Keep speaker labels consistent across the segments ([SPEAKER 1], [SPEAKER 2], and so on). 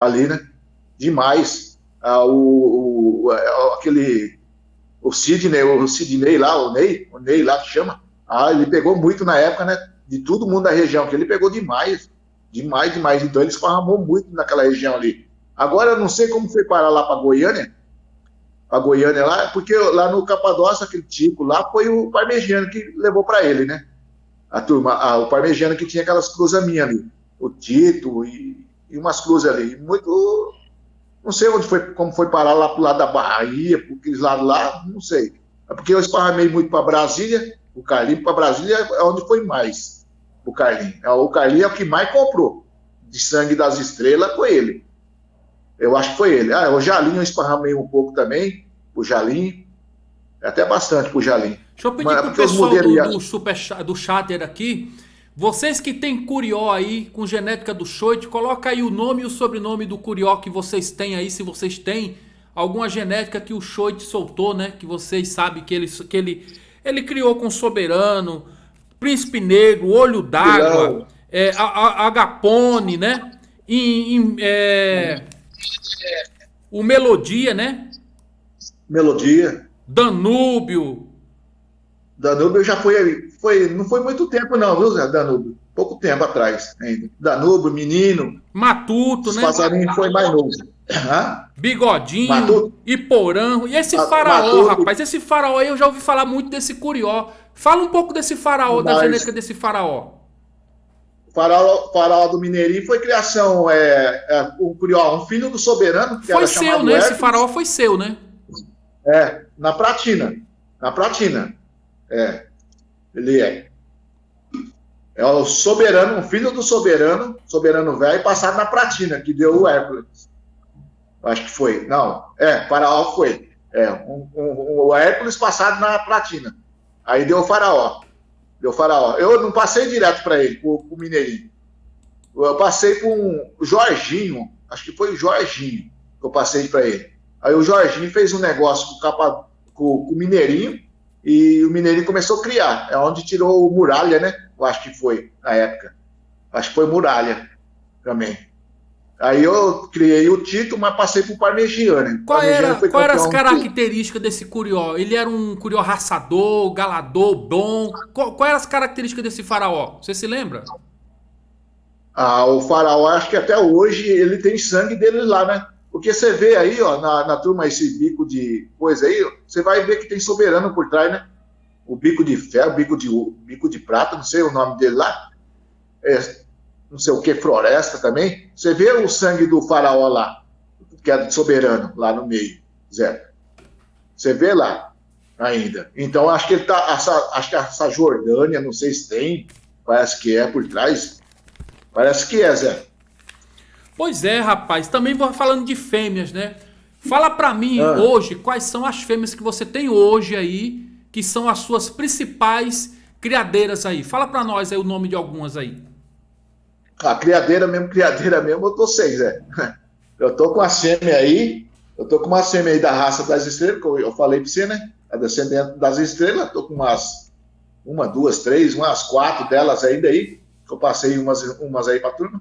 [SPEAKER 1] ali, né? Demais. Ah, o, o, aquele o Sidney, o Sidney lá, o Ney, o Ney lá que chama, ah, ele pegou muito na época, né? De todo mundo da região, que ele pegou demais, demais, demais. Então ele esparramou muito naquela região ali. Agora eu não sei como foi parar lá para Goiânia, para Goiânia lá, porque lá no Capadócia, aquele tipo lá, foi o Parmegiano que levou para ele, né? A turma, a, o Parmegiano que tinha aquelas cruzaminhas ali, o Tito e, e umas cruzes ali. Muito. Não sei onde foi, como foi parar lá pro lado da Bahia, por aqueles lados lá, não sei. É porque eu esparramei muito para Brasília, o Carlinho para Brasília é onde foi mais. O Carlinho. É, o Carlinho é o que mais comprou de sangue das estrelas, foi ele. Eu acho que foi ele. Ah, o Jalinho eu esparramei um pouco também, o Jalinho. Até bastante pro Jalinho.
[SPEAKER 2] Deixa eu pedir Mas, pro pessoal do, do, super, do chatter aqui vocês que têm curió aí com genética do choite, coloca aí o nome e o sobrenome do curió que vocês têm aí, se vocês têm alguma genética que o choite soltou, né? Que vocês sabem que ele, que ele, ele criou com soberano, príncipe negro, olho d'água, é, agapone, né? Em, em, é, o melodia, né?
[SPEAKER 1] Melodia.
[SPEAKER 2] Danúbio.
[SPEAKER 1] Danúbio já foi foi, não foi muito tempo, não, viu, Zé Danúbio? Pouco tempo atrás ainda. Danúbio, menino.
[SPEAKER 2] Matuto, né?
[SPEAKER 1] Passarinho foi mais novo.
[SPEAKER 2] Hã? Bigodinho, Matuto. Iporã. E esse faraó, Matuto. rapaz? Esse faraó aí eu já ouvi falar muito desse curió. Fala um pouco desse faraó, Mas... da genética desse faraó.
[SPEAKER 1] Faraó, faraó do Mineirinho foi criação, é, é, o Curió, um filho do soberano.
[SPEAKER 2] Que foi seu, né? Esse faraó foi seu, né?
[SPEAKER 1] É, na Pratina. Na Pratina. É. Ele é. É o soberano, um filho do soberano, soberano velho, passado na Pratina, que deu o Hércules. Acho que foi. Não, é, Faraó foi. É, um, um, o Hércules passado na Platina. Aí deu o Faraó. Deu o Faraó. Eu não passei direto para ele, para o Mineirinho. Eu passei para um Jorginho, acho que foi o Jorginho que eu passei para ele. Aí o Jorginho fez um negócio com, capa, com, com o Mineirinho, e o Mineirinho começou a criar. É onde tirou o Muralha, né? Eu acho que foi, na época. Acho que foi Muralha também. Aí eu criei o título, mas passei para o Parmegiano.
[SPEAKER 2] Qual era, qual era as características desse curió? Ele era um curió raçador, galador, bom? Qual, qual eram as características desse faraó? Você se lembra?
[SPEAKER 1] Ah, o faraó, acho que até hoje ele tem sangue dele lá, né? Porque você vê aí, ó, na, na turma, esse bico de coisa aí, você vai ver que tem soberano por trás, né? O bico de ferro, bico de, bico de prata, não sei o nome dele lá. É, não sei o que, floresta também. Você vê o sangue do faraó lá, que é soberano, lá no meio, Zé. Você vê lá ainda. Então, acho que ele tá. Essa, acho que essa Jordânia, não sei se tem, parece que é por trás. Parece que é, Zé.
[SPEAKER 2] Pois é, rapaz. Também vou falando de fêmeas, né? Fala pra mim ah. hoje quais são as fêmeas que você tem hoje aí, que são as suas principais criadeiras aí. Fala pra nós aí o nome de algumas aí.
[SPEAKER 1] A criadeira mesmo, criadeira mesmo, eu tô seis, é. Eu tô com a fêmea aí, eu tô com uma fêmea aí da raça das estrelas, que eu falei pra você, né? A descendente das estrelas, tô com umas, uma, duas, três, umas quatro delas ainda aí, que eu passei umas, umas aí pra turma.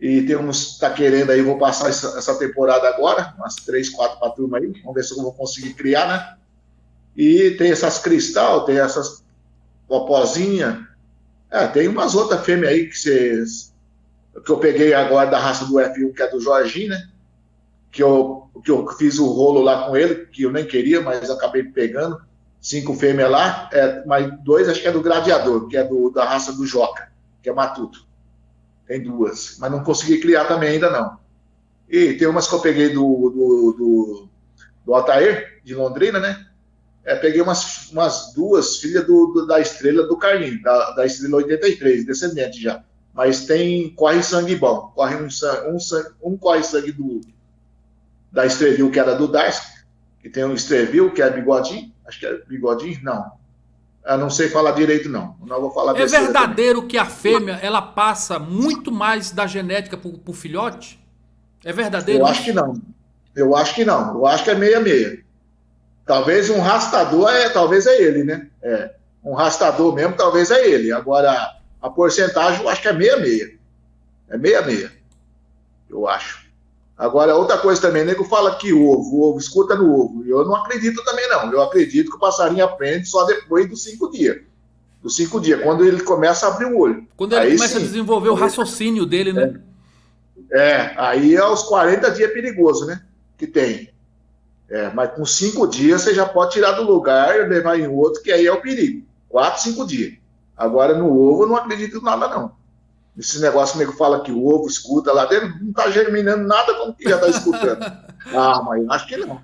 [SPEAKER 1] E tem uns tá querendo aí, vou passar essa, essa temporada agora, umas três, quatro para turma aí, vamos ver se eu vou conseguir criar, né? E tem essas cristal, tem essas popozinha, é, tem umas outras fêmeas aí que vocês que eu peguei agora da raça do F1, que é do Jorginho, né? Que eu, que eu fiz o rolo lá com ele, que eu nem queria, mas acabei pegando. Cinco fêmeas lá, é, mas dois acho que é do Gladiador, que é do, da raça do Joca, que é Matuto. Tem duas, mas não consegui criar também ainda não. E tem umas que eu peguei do, do, do, do Altair, de Londrina, né? É, peguei umas, umas duas filhas do, do, da estrela do Carlinhos, da, da estrela 83, descendente já. Mas tem, corre sangue bom. Corre um, um, sangue, um corre sangue do, da Estrevil, que era do Darcy, que tem um Estrevil, que é bigodinho. Acho que é bigodinho? Não. Eu não sei falar direito, não. Não vou falar
[SPEAKER 2] É verdadeiro também. que a fêmea ela passa muito mais da genética para o filhote? É verdadeiro?
[SPEAKER 1] Eu acho que não. Eu acho que não. Eu acho que é meia-meia. Talvez um rastador, é, talvez é ele, né? É. Um rastador mesmo, talvez é ele. Agora, a porcentagem eu acho que é meia-meia. É meia-meia. Eu acho. Agora, outra coisa também, nego fala que ovo, o ovo escuta no ovo. Eu não acredito também, não. Eu acredito que o passarinho aprende só depois dos cinco dias. Dos cinco dias, quando ele começa a abrir o olho.
[SPEAKER 2] Quando ele aí, começa sim, a desenvolver o raciocínio dele, né?
[SPEAKER 1] É, é, aí aos 40 dias é perigoso, né? Que tem. É, mas com cinco dias você já pode tirar do lugar e levar em outro, que aí é o perigo. Quatro, cinco dias. Agora no ovo eu não acredito em nada, não. Esse negócio que fala que o ovo escuta lá dentro, não está germinando nada como que já está escutando. ah, mas acho que não.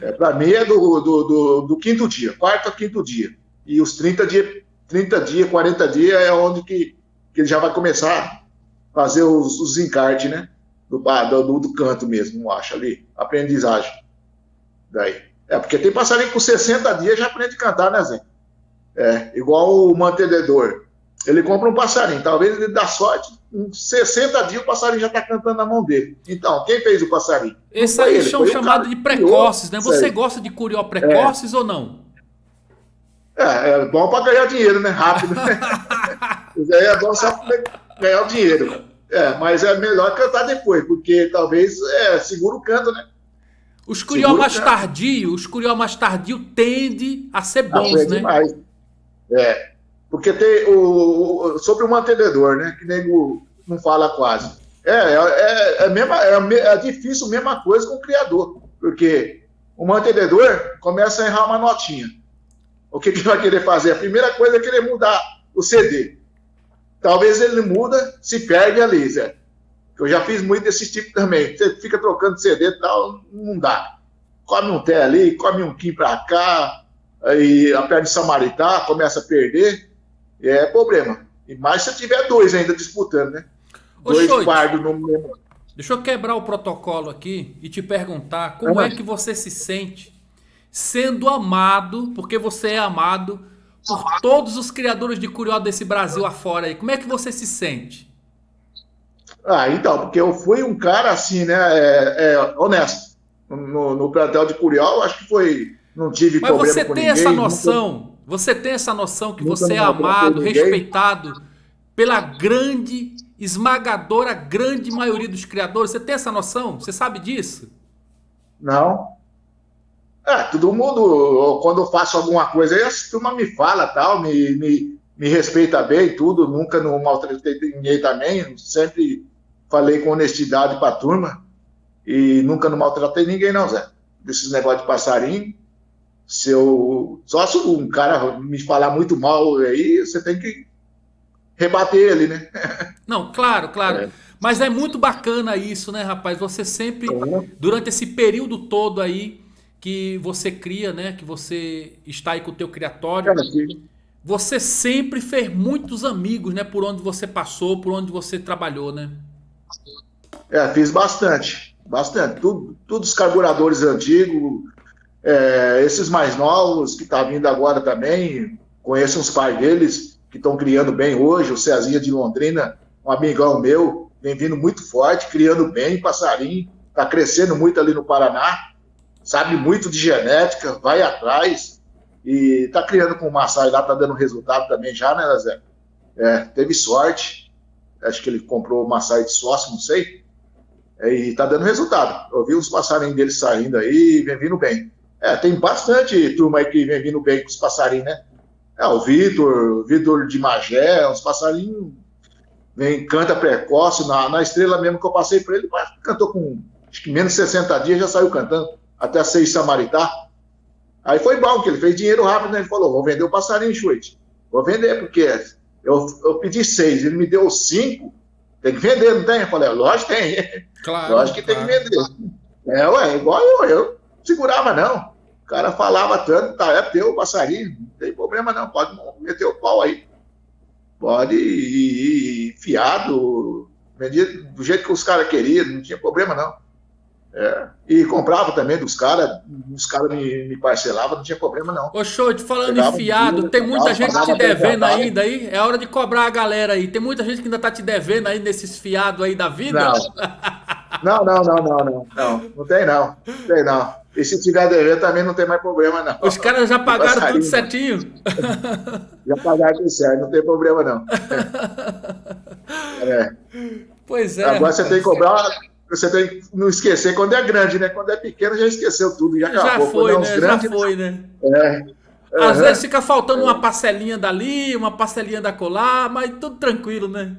[SPEAKER 1] É, Para mim é do, do, do, do, quinto dia, quarto a quinto dia. E os 30 dias, 30 dias, 40 dias é onde que, que ele já vai começar a fazer os, os encartes, né? Do, do, do canto mesmo, eu acho ali. Aprendizagem. Daí. É, porque tem passarinho com 60 dias já aprende a cantar, né, Zé? É, igual o mantenedor. Ele compra um passarinho, talvez ele dá sorte, em 60 dias o passarinho já está cantando na mão dele. Então, quem fez o passarinho?
[SPEAKER 2] Esses aí ele, são chamados de precoces, né? Você gosta de curió precoces é. ou não?
[SPEAKER 1] É, é bom para ganhar dinheiro, né? Rápido. Aí é bom só para ganhar o dinheiro. É, mas é melhor cantar depois, porque talvez é, segura o canto, né?
[SPEAKER 2] Os curió mais tardios, os curió mais tardio tende a ser bons, ah, né? Demais.
[SPEAKER 1] É, porque tem o, o, sobre o mantenedor, né? Que nego não fala quase. É, é, é, é, mesma, é, é difícil a mesma coisa com o criador, porque o mantenedor começa a errar uma notinha. O que, que ele vai querer fazer? A primeira coisa é querer mudar o CD. Talvez ele muda, se perde ali, Zé. Eu já fiz muito desse tipo também. Você fica trocando CD e tal, não dá. Come um té ali, come um quim para cá, aí a perna de Samaritá começa a perder é problema. E mais se tiver dois ainda disputando, né? Ô, dois fardos no mesmo.
[SPEAKER 2] Deixa eu quebrar o protocolo aqui e te perguntar como é, é que você se sente sendo amado, porque você é amado por todos os criadores de curió desse Brasil afora aí. Como é que você se sente?
[SPEAKER 1] Ah, então, porque eu fui um cara assim, né? É, é, honesto. No, no plantel de curió, acho que foi. Não tive
[SPEAKER 2] Mas problema ninguém. Mas você tem essa noção. Você tem essa noção que você é amado, respeitado pela grande, esmagadora, grande maioria dos criadores? Você tem essa noção? Você sabe disso?
[SPEAKER 1] Não. É, todo mundo, quando eu faço alguma coisa, aí a turma me fala tal, me, me, me respeita bem, tudo, nunca não maltratei ninguém também, sempre falei com honestidade para a turma e nunca não maltratei ninguém, não, Zé. Desses negócios de passarinho, se eu. Só se um cara me falar muito mal aí, você tem que rebater ele, né?
[SPEAKER 2] Não, claro, claro. É. Mas é muito bacana isso, né, rapaz? Você sempre, é. durante esse período todo aí que você cria, né? Que você está aí com o teu criatório. É, você sempre fez muitos amigos, né? Por onde você passou, por onde você trabalhou, né?
[SPEAKER 1] É, fiz bastante. Bastante. Tudo, todos os carburadores antigos, é, esses mais novos que tá vindo agora também, conheço uns pais deles que estão criando bem hoje, o Cezinha de Londrina, um amigão meu, vem vindo muito forte, criando bem, passarinho, está crescendo muito ali no Paraná, sabe muito de genética, vai atrás e está criando com o Massai lá, está dando resultado também já, né, Zé? É, teve sorte, acho que ele comprou o Massai de sócio, não sei, e está dando resultado. Eu vi os passarinhos dele saindo aí, vem vindo bem. É, tem bastante turma aí que vem vindo bem com os passarinhos, né? É, o Vitor, Vitor de Magé, uns passarinhos, vem, canta precoce, na, na estrela mesmo que eu passei para ele, cantou com acho que menos de 60 dias, já saiu cantando, até seis Samaritá. Aí foi bom, que ele fez dinheiro rápido, né? Ele falou, vou vender o passarinho, Chuete. Vou vender, porque eu, eu pedi seis, ele me deu cinco, tem que vender, não tem? Eu falei, lógico que tem. Claro, lógico que claro. tem que vender. É, ué, igual eu, eu segurava não. O cara falava tanto, tá, é teu passarinho, não tem problema não, pode meter o pau aí. Pode ir, ir fiado, vendia do jeito que os caras queriam, não tinha problema não. É, e comprava também dos caras, os caras me, me parcelavam, não tinha problema não.
[SPEAKER 2] Ô show, te falando em fiado, tem muita gente te devendo ainda aí, é hora de cobrar a galera aí. Tem muita gente que ainda tá te devendo aí nesses fiados aí da vida?
[SPEAKER 1] Não, não, não, não, não, não, não, tem não, não tem não. E se tiver dever também não tem mais problema, não.
[SPEAKER 2] Os caras já pagaram tudo certinho.
[SPEAKER 1] Já pagaram tudo certo, não tem problema, não. É.
[SPEAKER 2] Pois é.
[SPEAKER 1] Agora você tem que cobrar. você tem que não esquecer quando é grande, né? Quando é pequeno já esqueceu tudo, já acabou.
[SPEAKER 2] Já foi, é né? Grandes, já foi, né? É. Às uhum. vezes fica faltando uma parcelinha dali, uma parcelinha da colar, mas tudo tranquilo, né?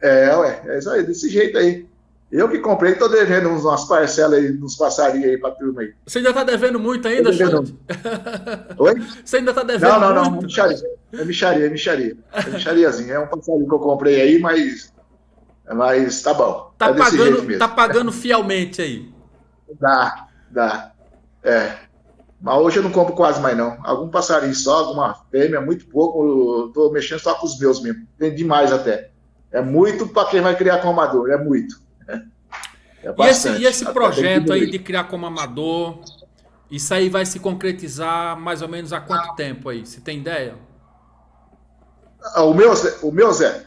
[SPEAKER 1] É, ué, é isso aí, desse jeito aí. Eu que comprei, tô devendo umas parcelas aí, uns passarinhos aí pra turma aí.
[SPEAKER 2] Você ainda tá devendo muito ainda,
[SPEAKER 1] devendo... Oi?
[SPEAKER 2] Você ainda tá devendo
[SPEAKER 1] não, não,
[SPEAKER 2] muito?
[SPEAKER 1] Não, micharia. É micharia, é micharia. É michariazinha. É um passarinho que eu comprei aí, mas, mas tá bom.
[SPEAKER 2] Tá, é pagando, tá pagando fielmente aí.
[SPEAKER 1] Dá, dá. É. Mas hoje eu não compro quase mais não. Algum passarinho só, alguma fêmea, muito pouco. Eu tô mexendo só com os meus mesmo. Tem demais até. É muito para quem vai criar com amador, é muito.
[SPEAKER 2] É e esse, e esse projeto aí de criar como amador, isso aí vai se concretizar mais ou menos há quanto tempo aí? Você tem ideia?
[SPEAKER 1] Ah, o meu, o meu Zé?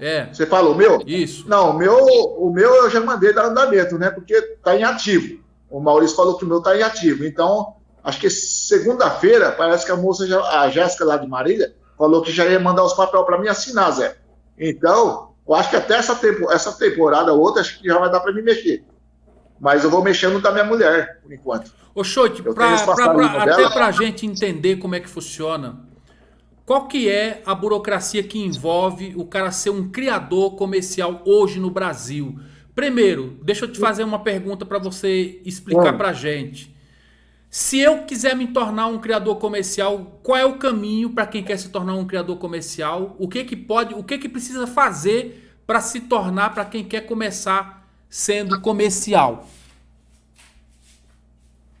[SPEAKER 2] É.
[SPEAKER 1] Você fala o meu?
[SPEAKER 2] Isso.
[SPEAKER 1] Não, o meu, o meu eu já mandei dar andamento, né? Porque tá em ativo. O Maurício falou que o meu tá em ativo. Então, acho que segunda-feira, parece que a moça, já, a Jéssica lá de Marília, falou que já ia mandar os papéis para mim assinar, Zé. Então, eu acho que até essa, tempo, essa temporada, outra, acho que já vai dar para me mexer. Mas eu vou mexendo da minha mulher, por enquanto.
[SPEAKER 2] Ô, Chote, até para a gente entender como é que funciona, qual que é a burocracia que envolve o cara ser um criador comercial hoje no Brasil? Primeiro, deixa eu te fazer uma pergunta para você explicar para a gente. Se eu quiser me tornar um criador comercial, qual é o caminho para quem quer se tornar um criador comercial? O que que pode, o que que precisa fazer para se tornar para quem quer começar sendo comercial?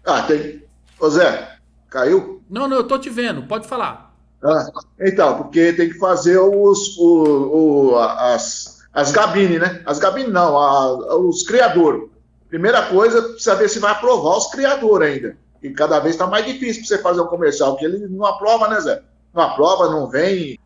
[SPEAKER 1] Ah, tem. Ô Zé, caiu?
[SPEAKER 2] Não, não, eu tô te vendo, pode falar.
[SPEAKER 1] Ah, então, porque tem que fazer os, o, o, as, as gabines, né? As gabines não, a, os criadores. Primeira coisa, precisa ver se vai aprovar os criadores ainda. E cada vez está mais difícil para você fazer um comercial, porque ele não aprova, né, Zé? Não aprova, não vem.